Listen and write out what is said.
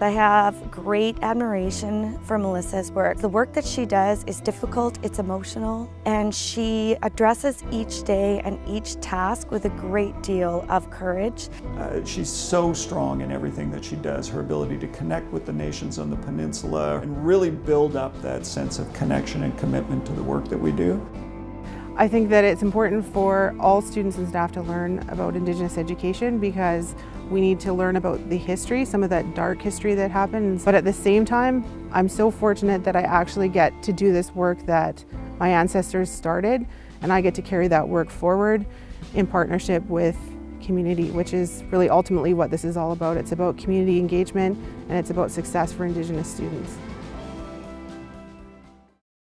I have great admiration for Melissa's work. The work that she does is difficult, it's emotional, and she addresses each day and each task with a great deal of courage. Uh, she's so strong in everything that she does, her ability to connect with the nations on the peninsula and really build up that sense of connection and commitment to the work that we do. I think that it's important for all students and staff to learn about Indigenous education because we need to learn about the history, some of that dark history that happens. But at the same time, I'm so fortunate that I actually get to do this work that my ancestors started and I get to carry that work forward in partnership with community, which is really ultimately what this is all about. It's about community engagement and it's about success for Indigenous students.